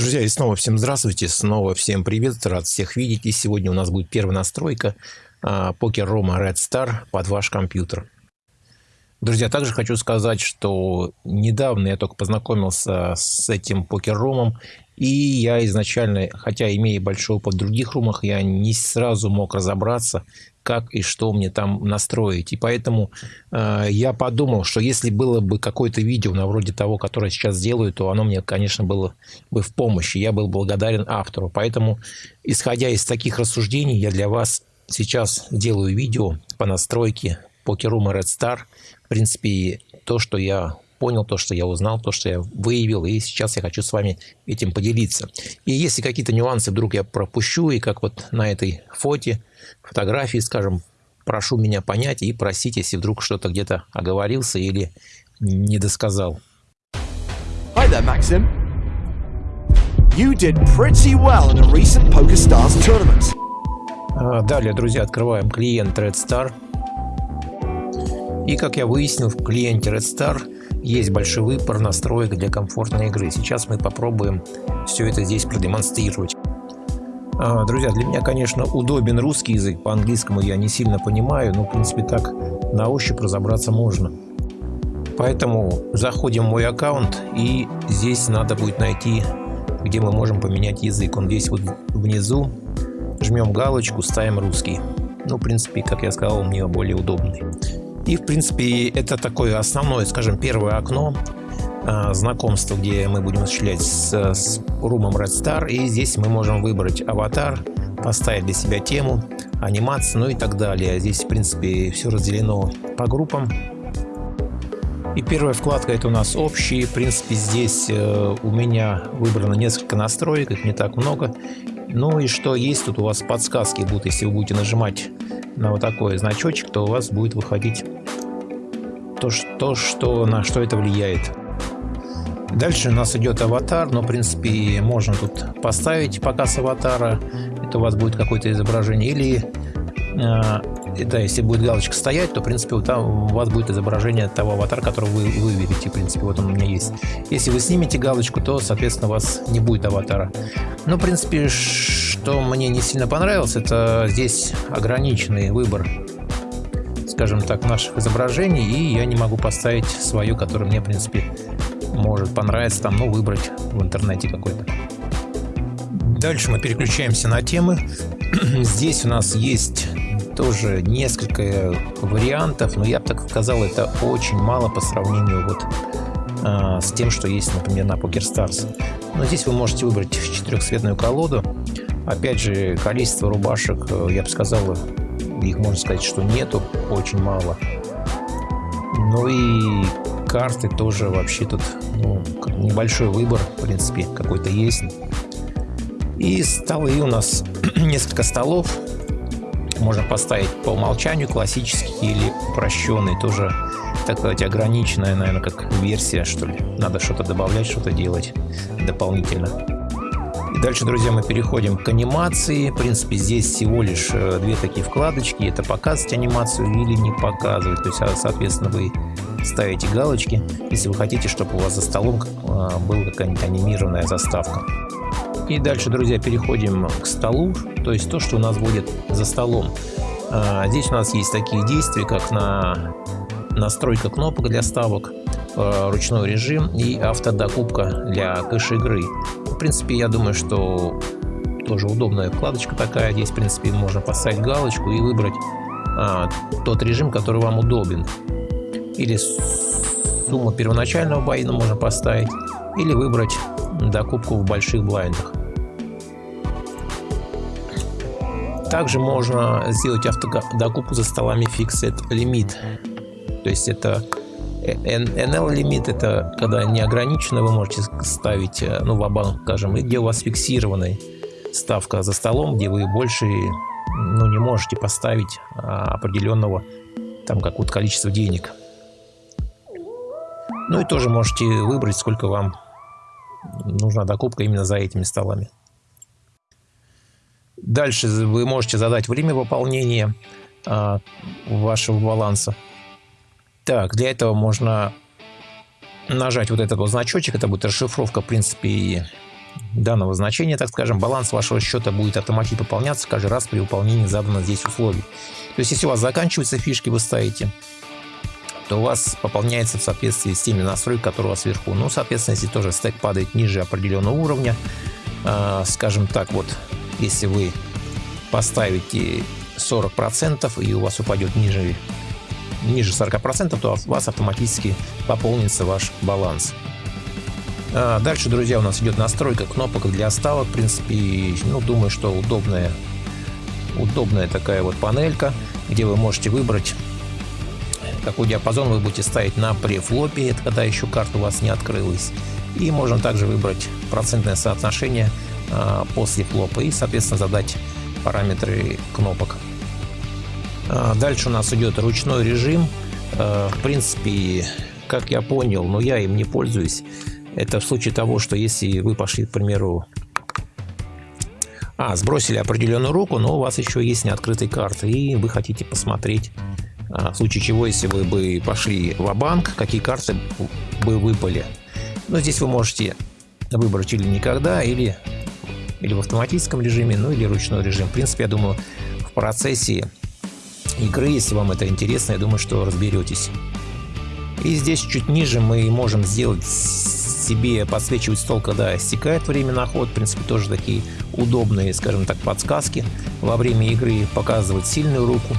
Друзья, и снова всем здравствуйте, снова всем привет, рад всех видеть. И сегодня у нас будет первая настройка а, покер Рома Red Star под ваш компьютер. Друзья, также хочу сказать, что недавно я только познакомился с этим покер-ромом, и я изначально, хотя имея большой опыт в других румах, я не сразу мог разобраться, как и что мне там настроить. И поэтому э, я подумал, что если было бы какое-то видео на вроде того, которое сейчас делаю, то оно мне, конечно, было бы в помощи. Я был благодарен автору. Поэтому, исходя из таких рассуждений, я для вас сейчас делаю видео по настройке покерума Red Star. В принципе, то, что я понял, то, что я узнал, то, что я выявил, и сейчас я хочу с вами этим поделиться. И если какие-то нюансы вдруг я пропущу, и как вот на этой фоте, фотографии, скажем, прошу меня понять и просить, если вдруг что-то где-то оговорился или не досказал. Hi there, Maxim. You did pretty well in a recent PokerStars tournament. А, далее, друзья, открываем клиент Red Star. И как я выяснил, в клиенте Red Star есть большой выбор настроек для комфортной игры. Сейчас мы попробуем все это здесь продемонстрировать. А, друзья, для меня, конечно, удобен русский язык. По-английскому я не сильно понимаю, но, в принципе, так на ощупь разобраться можно. Поэтому заходим в мой аккаунт, и здесь надо будет найти, где мы можем поменять язык. Он здесь вот внизу. Жмем галочку, ставим русский. Ну, в принципе, как я сказал, мне более удобный. И, в принципе, это такое основное, скажем, первое окно э, знакомства, где мы будем осуществлять с, с румом Red Star. И здесь мы можем выбрать аватар, поставить для себя тему, анимацию, ну и так далее. Здесь, в принципе, все разделено по группам. И первая вкладка это у нас общие. В принципе, здесь э, у меня выбрано несколько настроек, их не так много. Ну и что есть, тут у вас подсказки будут, если вы будете нажимать на вот такой значочек, то у вас будет выходить то, что, что, на что это влияет. Дальше у нас идет аватар, но в принципе можно тут поставить показ аватара, это у вас будет какое-то изображение, или э, да, если будет галочка стоять, то в принципе вот там у вас будет изображение того аватара, который вы выберете, в принципе вот он у меня есть. Если вы снимете галочку, то соответственно у вас не будет аватара. Ну в принципе что мне не сильно понравилось, это здесь ограниченный выбор скажем так, наших изображений, и я не могу поставить свое, которое мне, в принципе, может понравиться, там, ну, выбрать в интернете какой-то. Дальше мы переключаемся на темы. Здесь у нас есть тоже несколько вариантов, но я бы так сказал, это очень мало по сравнению вот э, с тем, что есть, например, на PokerStars. Но здесь вы можете выбрать четырехцветную колоду. Опять же, количество рубашек, э, я бы сказал, их можно сказать, что нету, очень мало. Ну и карты тоже вообще тут ну, небольшой выбор, в принципе, какой-то есть. И столы у нас несколько столов. Можно поставить по умолчанию классический или упрощенный. Тоже, так сказать, ограниченная, наверное, как версия, что ли. Надо что-то добавлять, что-то делать дополнительно. Дальше, друзья, мы переходим к анимации. В принципе, здесь всего лишь э, две такие вкладочки. Это показывать анимацию или не показывать. То есть, а, соответственно, вы ставите галочки, если вы хотите, чтобы у вас за столом а, была какая-нибудь анимированная заставка. И дальше, друзья, переходим к столу, то есть то, что у нас будет за столом. А, здесь у нас есть такие действия, как на настройка кнопок для ставок, ручной режим и автодокупка для кэш-игры принципе, я думаю, что тоже удобная вкладочка такая. Здесь, в принципе, можно поставить галочку и выбрать а, тот режим, который вам удобен. Или сумму первоначального байна можно поставить, или выбрать докупку в больших блайндах. Также можно сделать автодокупку за столами Fixed Limit. То есть это NL лимит это когда неограниченно вы можете ставить, э, ну, в банк скажем, и где у вас фиксированная ставка за столом, где вы больше ну, не можете поставить а, определенного там какого-то количества денег. Ну и тоже можете выбрать, сколько вам нужна докупка именно за этими столами. Дальше вы можете задать время выполнения а, вашего баланса. Так, для этого можно нажать вот этот вот значочек, это будет расшифровка, в принципе, данного значения, так скажем, баланс вашего счета будет автоматически пополняться каждый раз при выполнении заданных здесь условий. То есть, если у вас заканчиваются фишки, вы ставите, то у вас пополняется в соответствии с теми настройками, которые у вас вверху. Ну, соответственно, если тоже стек падает ниже определенного уровня, э, скажем так, вот, если вы поставите 40% и у вас упадет ниже, ниже 40%, то у вас автоматически пополнится ваш баланс. А дальше, друзья, у нас идет настройка кнопок для ставок. В принципе, ну, думаю, что удобная, удобная такая вот панелька, где вы можете выбрать какой диапазон вы будете ставить на префлопе, это когда еще карта у вас не открылась. И можно также выбрать процентное соотношение после флопа и, соответственно, задать параметры кнопок. А, дальше у нас идет ручной режим. А, в принципе, как я понял, но я им не пользуюсь. Это в случае того, что если вы пошли, к примеру, а, сбросили определенную руку, но у вас еще есть неоткрытые карты, и вы хотите посмотреть в случае чего, если вы бы пошли в банк какие карты бы выпали. Но здесь вы можете выбрать или никогда, или, или в автоматическом режиме, ну или ручной режим. В принципе, я думаю, в процессе игры, если вам это интересно, я думаю, что разберетесь. И здесь чуть ниже мы можем сделать себе подсвечивать стол, когда стекает время на ход. В принципе, тоже такие удобные, скажем так, подсказки. Во время игры показывать сильную руку,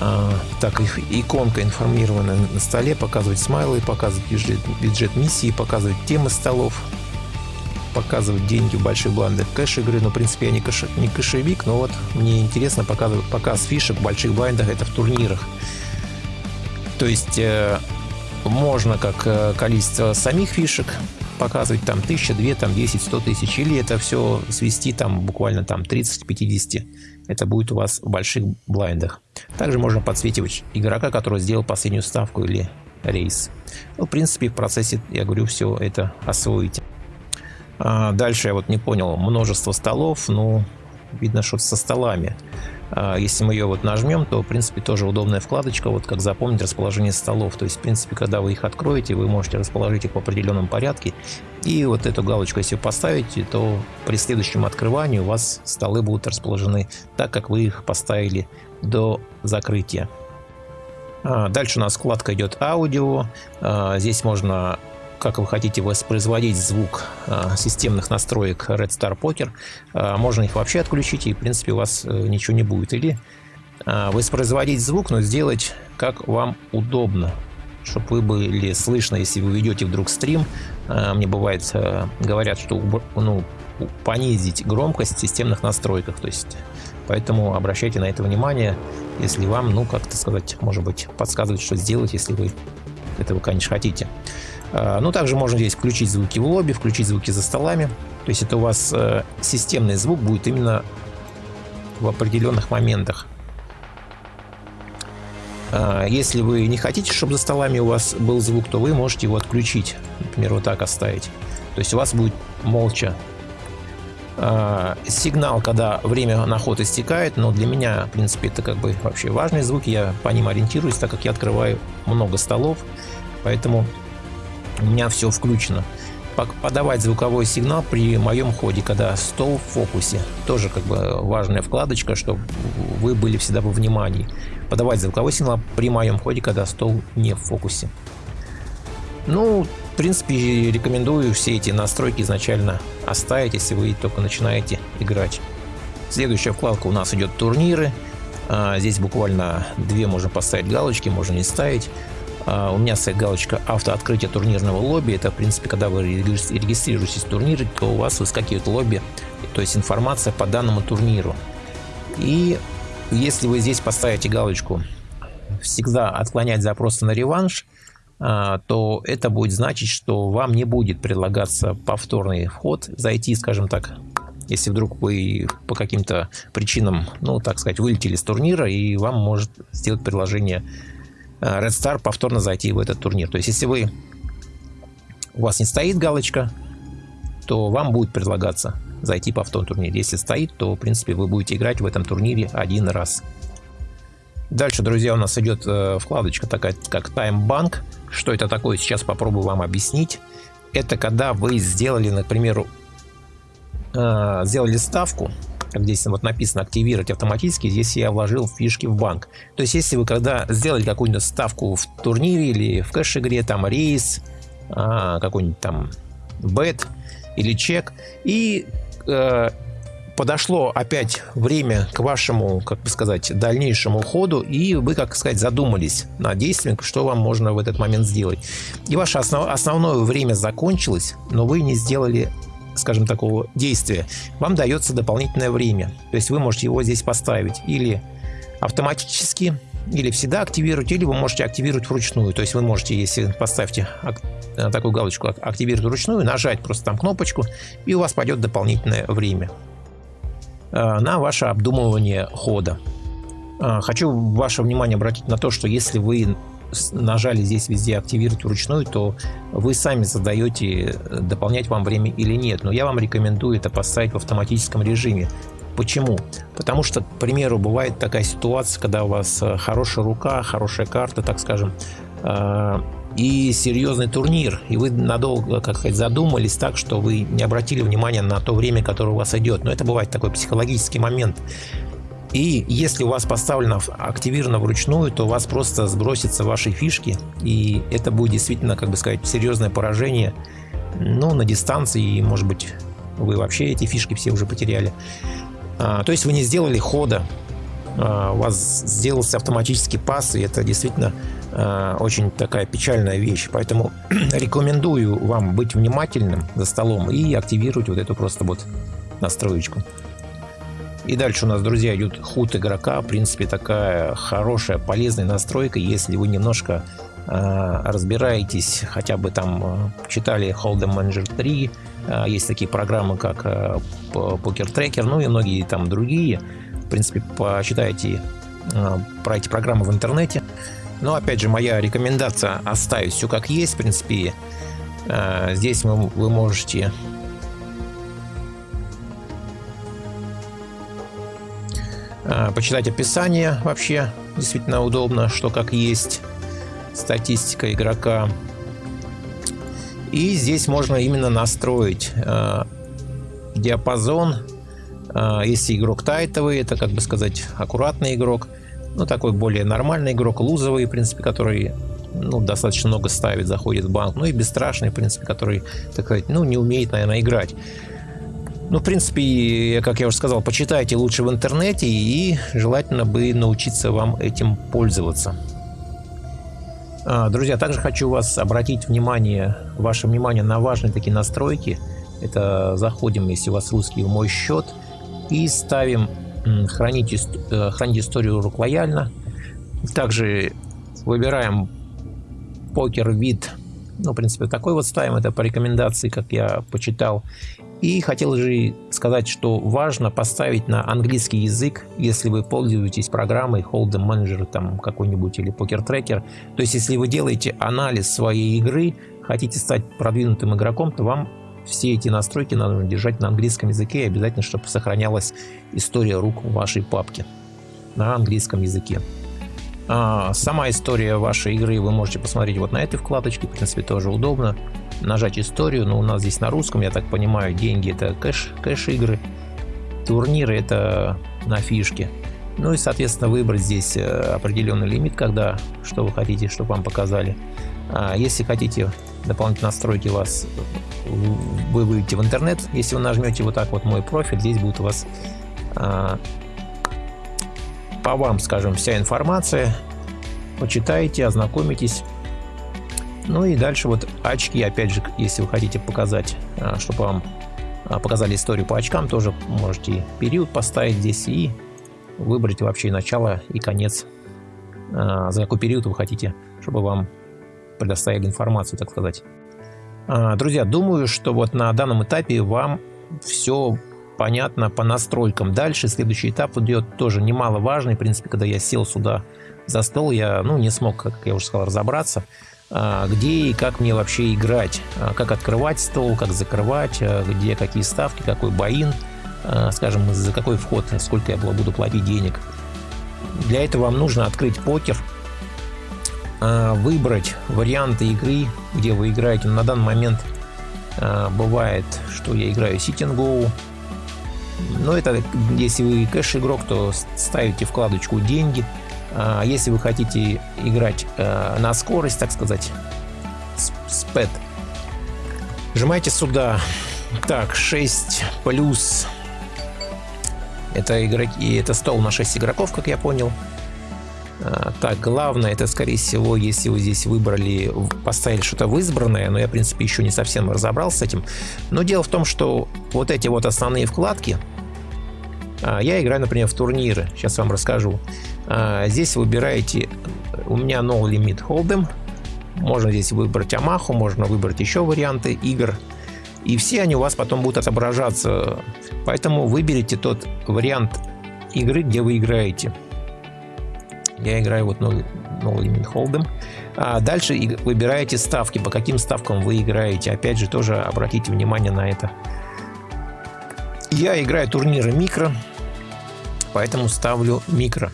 а, так иконка информированная на столе, показывать смайлы, показывать бюджет, бюджет миссии, показывать темы столов, показывать деньги в больших блайндах кэш игры. Но, в принципе, я не, кэш, не кэшевик, но вот мне интересно показывать показ фишек в больших блайндах, это в турнирах. То есть э, можно как э, количество самих фишек показывать там 1000, 2, там 10, 100 тысяч, или это все свести там буквально там 30-50. Это будет у вас в больших блайндах. Также можно подсветивать игрока, который сделал последнюю ставку или рейс. Ну, в принципе, в процессе, я говорю, все это освоите. А дальше я вот не понял, множество столов, ну, видно, что со столами. А, если мы ее вот нажмем, то, в принципе, тоже удобная вкладочка, вот как запомнить расположение столов. То есть, в принципе, когда вы их откроете, вы можете расположить их в определенном порядке. И вот эту галочку, если вы поставите, то при следующем открывании у вас столы будут расположены так, как вы их поставили до закрытия. А, дальше у нас вкладка идет аудио. Здесь можно как вы хотите воспроизводить звук а, системных настроек Red Star Poker, а, можно их вообще отключить, и в принципе у вас э, ничего не будет. Или а, воспроизводить звук, но сделать как вам удобно, чтобы вы были слышно, если вы ведете вдруг стрим. Мне бывает, говорят, что ну, понизить громкость в системных настройках. То есть, поэтому обращайте на это внимание, если вам, ну, как-то сказать, может быть, подсказывать, что сделать, если вы этого, конечно, хотите. А, ну, также можно здесь включить звуки в лобби, включить звуки за столами. То есть это у вас э, системный звук будет именно в определенных моментах. А, если вы не хотите, чтобы за столами у вас был звук, то вы можете его отключить. Например, вот так оставить. То есть у вас будет молча сигнал, когда время на ход истекает, но для меня, в принципе, это как бы вообще важные звуки, я по ним ориентируюсь, так как я открываю много столов, поэтому у меня все включено. Подавать звуковой сигнал при моем ходе, когда стол в фокусе. Тоже как бы важная вкладочка, чтобы вы были всегда во внимании. Подавать звуковой сигнал при моем ходе, когда стол не в фокусе. Ну, в принципе, рекомендую все эти настройки изначально оставить, если вы только начинаете играть. Следующая вкладка у нас идет турниры. А, здесь буквально две можно поставить галочки, можно не ставить. А, у меня стоит галочка автооткрытие турнирного лобби. Это, в принципе, когда вы регистрируетесь в турнире, то у вас выскакивает лобби, то есть информация по данному турниру. И если вы здесь поставите галочку «Всегда отклонять запросы на реванш», а, то это будет значить, что вам не будет предлагаться повторный вход, зайти, скажем так, если вдруг вы по каким-то причинам, ну, так сказать, вылетели с турнира, и вам может сделать предложение Red Star повторно зайти в этот турнир. То есть, если вы у вас не стоит галочка, то вам будет предлагаться зайти повторно в турнир. Если стоит, то, в принципе, вы будете играть в этом турнире один раз. Дальше, друзья, у нас идет э, вкладочка такая, как Time Bank. Что это такое, сейчас попробую вам объяснить. Это когда вы сделали, например, э, сделали ставку, как здесь вот написано активировать автоматически, здесь я вложил фишки в банк. То есть, если вы когда сделали какую-нибудь ставку в турнире или в кэш-игре, там рейс, а, какой-нибудь там бет или чек, и э, подошло опять время к вашему, как бы сказать, дальнейшему ходу, и вы, как сказать, задумались над действием, что вам можно в этот момент сделать. И ваше основ, основное время закончилось, но вы не сделали скажем, такого действия, вам дается дополнительное время. То есть вы можете его здесь поставить или автоматически, или всегда активировать, или вы можете активировать вручную. То есть вы можете, если поставите э, такую галочку «Активировать вручную», нажать просто там кнопочку, и у вас пойдет дополнительное время э, на ваше обдумывание хода. Э, хочу ваше внимание обратить на то, что если вы нажали здесь везде активировать вручную, то вы сами задаете, дополнять вам время или нет. Но я вам рекомендую это поставить в автоматическом режиме. Почему? Потому что, к примеру, бывает такая ситуация, когда у вас э, хорошая рука, хорошая карта, так скажем, э, и серьезный турнир, и вы надолго, как сказать, задумались так, что вы не обратили внимания на то время, которое у вас идет. Но это бывает такой психологический момент. И если у вас поставлено активировано вручную, то у вас просто сбросятся ваши фишки, и это будет действительно, как бы сказать, серьезное поражение, ну, на дистанции, и, может быть, вы вообще эти фишки все уже потеряли. А, то есть вы не сделали хода, а, у вас сделался автоматический пас, и это действительно а, очень такая печальная вещь. Поэтому рекомендую вам быть внимательным за столом и активировать вот эту просто вот настроечку. И дальше у нас, друзья, идет худ игрока. В принципе, такая хорошая, полезная настройка, если вы немножко э, разбираетесь, хотя бы там э, читали Hold'em Manager 3, э, есть такие программы, как Poker Tracker, ну и многие там другие. В принципе, почитайте про эти программы в интернете. Но, опять же, моя рекомендация оставить все как есть. В принципе, здесь вы можете почитать описание вообще действительно удобно, что как есть, статистика игрока. И здесь можно именно настроить э, диапазон. Э, если игрок тайтовый, это, как бы сказать, аккуратный игрок. Ну, такой более нормальный игрок, лузовый, в принципе, который ну, достаточно много ставит, заходит в банк. Ну и бесстрашный, в принципе, который, так сказать, ну, не умеет, наверное, играть. Ну, в принципе, как я уже сказал, почитайте лучше в интернете и желательно бы научиться вам этим пользоваться. А, друзья, также хочу вас обратить внимание, ваше внимание на важные такие настройки. Это заходим, если у вас русский, в мой счет и ставим хранить, э, хранить историю рук лояльно. Также выбираем покер вид. Ну, в принципе, такой вот ставим. Это по рекомендации, как я почитал. И хотел же сказать, что важно поставить на английский язык, если вы пользуетесь программой Hold'em Manager там какой-нибудь или Poker Tracker. То есть, если вы делаете анализ своей игры, хотите стать продвинутым игроком, то вам все эти настройки надо держать на английском языке и обязательно, чтобы сохранялась история рук в вашей папке на английском языке. А, сама история вашей игры вы можете посмотреть вот на этой вкладочке, в принципе, тоже удобно нажать историю, но у нас здесь на русском, я так понимаю, деньги это кэш, кэш игры, турниры это на фишке. Ну и, соответственно, выбрать здесь э, определенный лимит, когда, что вы хотите, чтобы вам показали. А если хотите дополнительные настройки вас, вы выйдете в интернет, если вы нажмете вот так вот мой профиль, здесь будет у вас а, по вам, скажем, вся информация, почитайте, ознакомитесь. Ну и дальше вот очки, опять же, если вы хотите показать, а, чтобы вам а, показали историю по очкам, тоже можете период поставить здесь и выбрать вообще начало и конец, а, за какой период вы хотите, чтобы вам предоставили информацию, так сказать. Друзья, думаю, что вот на данном этапе вам все понятно по настройкам. Дальше следующий этап идет тоже немаловажный. В принципе, когда я сел сюда за стол, я ну, не смог, как я уже сказал, разобраться. А, где и как мне вообще играть, а, как открывать стол, как закрывать, а, где какие ставки, какой боин, скажем, за какой вход, сколько я буду платить денег. Для этого вам нужно открыть покер, выбрать варианты игры, где вы играете. На данный момент бывает, что я играю Sit and Go, Но это, если вы кэш-игрок, то ставите вкладочку «Деньги». А если вы хотите играть э, на скорость, так сказать, спэт, нажимайте сюда. Так, 6 плюс. Это, игроки, это стол на 6 игроков, как я понял. А, так, главное, это, скорее всего, если вы здесь выбрали, поставили что-то в избранное, но я, в принципе, еще не совсем разобрался с этим. Но дело в том, что вот эти вот основные вкладки, я играю, например, в турниры, сейчас вам расскажу. А, здесь выбираете, у меня No Limit Hold'em, можно здесь выбрать Амаху, можно выбрать еще варианты игр. И все они у вас потом будут отображаться. Поэтому выберите тот вариант игры, где вы играете. Я играю вот No, no Limit Hold'em. А дальше выбираете ставки, по каким ставкам вы играете. Опять же, тоже обратите внимание на это. Я играю турниры микро, поэтому ставлю микро.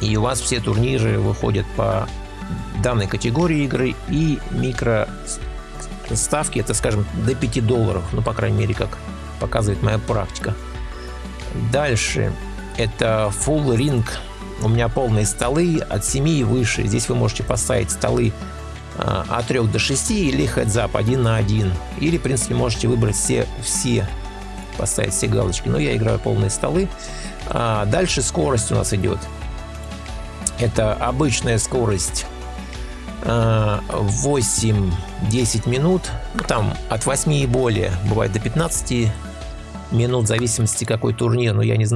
И у вас все турниры выходят по данной категории игры и микро ставки, это, скажем, до 5 долларов, ну, по крайней мере, как показывает моя практика. Дальше это Full Ring у меня полные столы от 7 и выше. Здесь вы можете поставить столы а, от 3 до 6 или heads-up 1 на 1. Или, в принципе, можете выбрать все, все поставить все галочки. Но я играю полные столы. А дальше скорость у нас идет. Это обычная скорость 8-10 а, минут. Там от 8 и более, бывает до 15 минут, в зависимости какой турнир. Но я, не,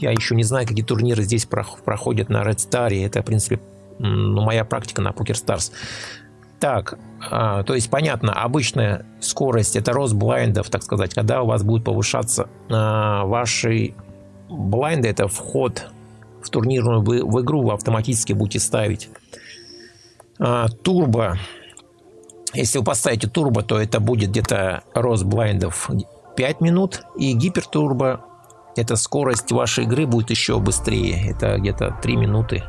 я еще не знаю, какие турниры здесь проходят на Red Star. Это, в принципе, ну, моя практика на Poker Stars. Так, а, то есть понятно, обычная скорость это рост блайндов, так сказать, когда у вас будет повышаться а, ваши блайнды, это вход в турнирную в, в игру вы автоматически будете ставить. А, турбо, если вы поставите турбо, то это будет где-то рост блайндов 5 минут. И гипертурбо, это скорость вашей игры будет еще быстрее. Это где-то 3 минуты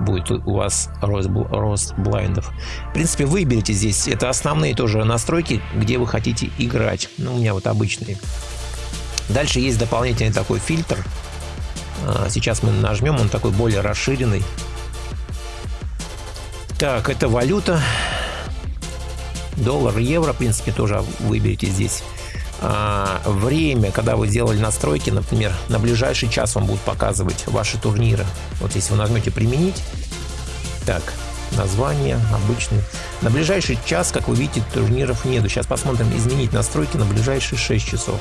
будет у вас рост, рост блайндов. В принципе, выберите здесь. Это основные тоже настройки, где вы хотите играть. Ну, у меня вот обычные. Дальше есть дополнительный такой фильтр. А, сейчас мы нажмем, он такой более расширенный. Так, это валюта. Доллар, евро, в принципе, тоже выберите здесь. А, время, когда вы сделали настройки, например, на ближайший час вам будут показывать ваши турниры. Вот если вы нажмете «Применить», так, название обычный. На ближайший час, как вы видите, турниров нету. Сейчас посмотрим изменить настройки на ближайшие 6 часов.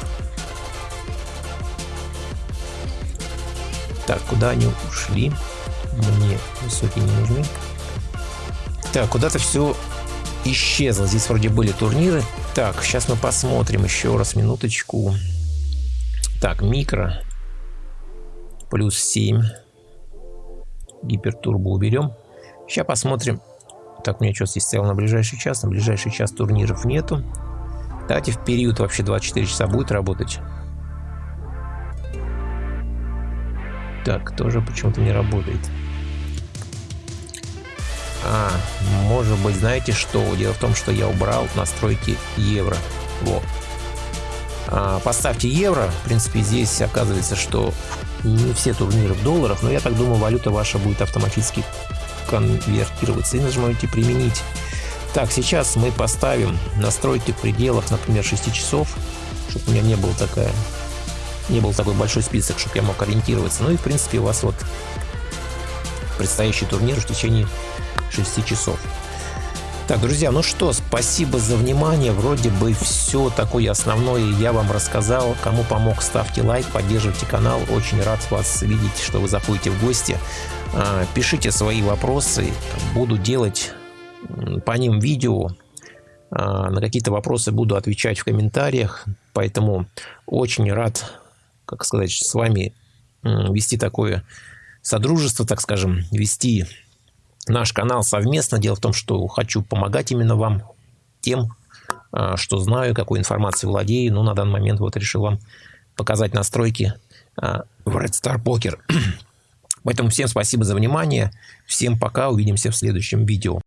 Так, куда они ушли? Мне высокие не нужны. Так, куда-то все исчезло. Здесь вроде были турниры. Так, сейчас мы посмотрим еще раз, минуточку. Так, микро. Плюс 7. Гипертурбо уберем. Сейчас посмотрим. Так, у меня что здесь стоял на ближайший час? На ближайший час турниров нету. Давайте в период вообще 24 часа будет работать. Так, тоже почему-то не работает. А, может быть, знаете что? Дело в том, что я убрал настройки евро. Во. А, поставьте евро. В принципе, здесь оказывается, что не все турниры в долларах, но я так думаю, валюта ваша будет автоматически конвертироваться. И нажимаете «Применить». Так, сейчас мы поставим настройки в пределах, например, 6 часов, чтобы у меня не было такая, не был такой большой список, чтобы я мог ориентироваться. Ну и, в принципе, у вас вот предстоящий турнир в течение 6 часов. Так, друзья, ну что, спасибо за внимание. Вроде бы все такое основное я вам рассказал. Кому помог, ставьте лайк, поддерживайте канал. Очень рад вас видеть, что вы заходите в гости. А, пишите свои вопросы. Буду делать по ним видео. А, на какие-то вопросы буду отвечать в комментариях. Поэтому очень рад, как сказать, с вами вести такое содружество, так скажем, вести наш канал совместно. Дело в том, что хочу помогать именно вам тем, а, что знаю, какой информацией владею. Но на данный момент вот решил вам показать настройки а, в Red Star Poker. Поэтому всем спасибо за внимание. Всем пока. Увидимся в следующем видео.